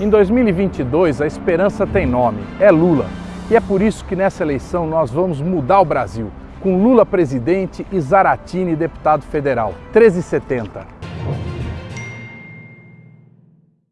Em 2022, a esperança tem nome, é Lula. E é por isso que nessa eleição nós vamos mudar o Brasil, com Lula presidente e Zaratini deputado federal. 1370.